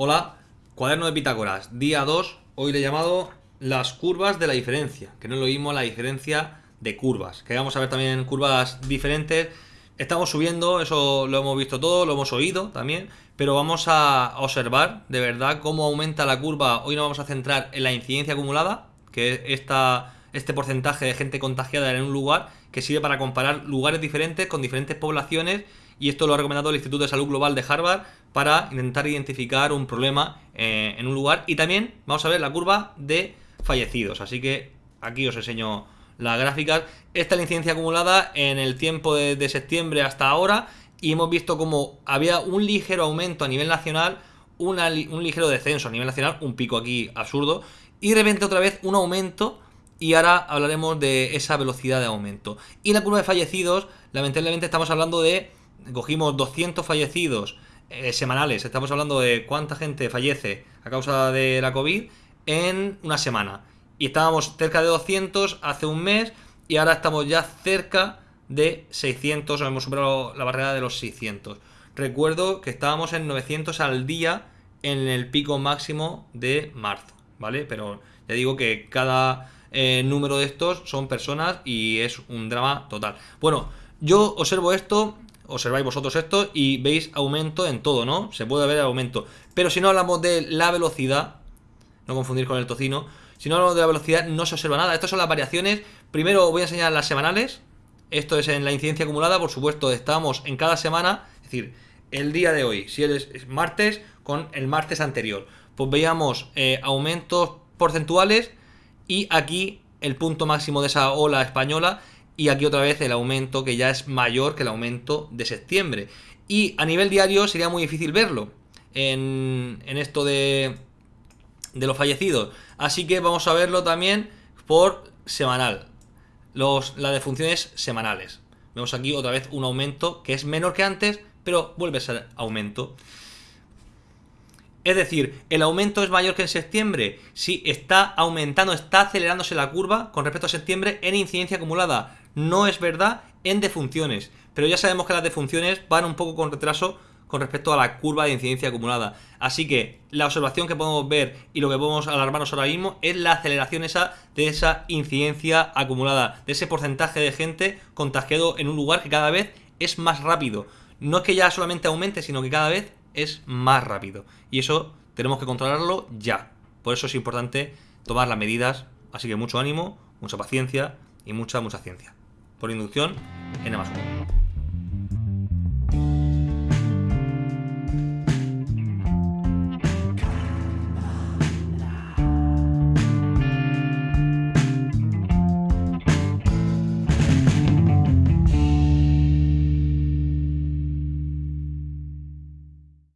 Hola, cuaderno de Pitágoras, día 2, hoy le he llamado las curvas de la diferencia, que no lo mismo la diferencia de curvas, que vamos a ver también curvas diferentes, estamos subiendo, eso lo hemos visto todo, lo hemos oído también, pero vamos a observar de verdad cómo aumenta la curva, hoy nos vamos a centrar en la incidencia acumulada, que es esta, este porcentaje de gente contagiada en un lugar, que sirve para comparar lugares diferentes con diferentes poblaciones y esto lo ha recomendado el Instituto de Salud Global de Harvard para intentar identificar un problema eh, en un lugar. Y también vamos a ver la curva de fallecidos. Así que aquí os enseño las gráficas. Esta es la incidencia acumulada en el tiempo de, septiembre hasta ahora. Y hemos visto como había un ligero aumento a nivel nacional, un ligero descenso a nivel nacional, un pico aquí absurdo. Y de repente otra vez un aumento y ahora hablaremos de esa velocidad de aumento. Y la curva de fallecidos, lamentablemente estamos hablando de cogimos 200 fallecidos eh, semanales, estamos hablando de cuánta gente fallece a causa de la COVID en una semana. Y estábamos cerca de 200 hace un mes y ahora estamos ya cerca de 600, hemos superado la barrera de los 600. Recuerdo que estábamos en 900 al día en el pico máximo de marzo, ¿vale? Pero ya digo que cada eh, número de estos son personas y es un drama total. Bueno, yo observo esto observáis vosotros esto y veis aumento en todo, ¿no? Se puede ver aumento. Pero si no hablamos de la velocidad, no confundir con el tocino, si no hablamos de la velocidad no se observa nada. Estas son las variaciones. Primero voy a enseñar las semanales. Esto es en la incidencia acumulada, por supuesto, estamos en cada semana, es decir, el día de hoy, si es martes, con el martes anterior. Pues veíamos eh, aumentos porcentuales y aquí el punto máximo de esa ola española y aquí otra vez el aumento que ya es mayor que el aumento de septiembre. Y a nivel diario sería muy difícil verlo en, esto de, de los fallecidos. Así que vamos a verlo también por semanal. Los, las defunciones semanales. Vemos aquí otra vez un aumento que es menor que antes, pero vuelve a ser aumento. Es decir, ¿el aumento es mayor que en septiembre? Sí, está aumentando, está acelerándose la curva con respecto a septiembre en incidencia acumulada no es verdad en defunciones. Pero ya sabemos que las defunciones van un poco con retraso con respecto a la curva de incidencia acumulada. Así que la observación que podemos ver y lo que podemos alarmarnos ahora mismo es la aceleración esa de esa incidencia acumulada, de ese porcentaje de gente contagiado en un lugar que cada vez es más rápido. No es que ya solamente aumente, sino que cada vez es más rápido. Y eso tenemos que controlarlo ya. Por eso es importante tomar las medidas. Así que mucho ánimo, mucha paciencia y mucha, mucha ciencia por inducción, n más 1.